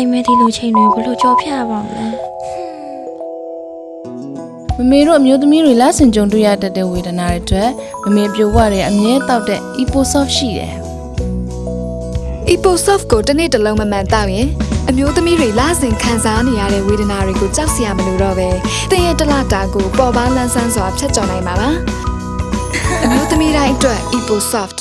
ပေမဲ့ဒီလိုချိန်တွေဘယ်လိုကြော်ဖြတ်ရပါမလဲမမေတို့အမျိုးသမီးတွေလက်ဆင်ကြုံတွေ့ရတတ်တဲ့ဝေဒနာတွေအတွက်မမေပြိုဝတွေအမြဲတောက်တဲ့ Eposoft ရှိတယ် EpoSoft ကိုတစ်နေ့တစ်လုံးမမှန်တောက်ရင်အမျိုးသမီးတွေလဆင်ခံစားနေရတဲ့ဝေဒနာတွေကိုကြောက်စရာမလိုတော့ပဲတည့်ရဲ့တလတာကိုပေါ်ပါလန်းဆန်းစွာဖြတ်ကျော်နိုင်ပါပါအမျိုးသမီးတိုင်းအတွက် EpoSoft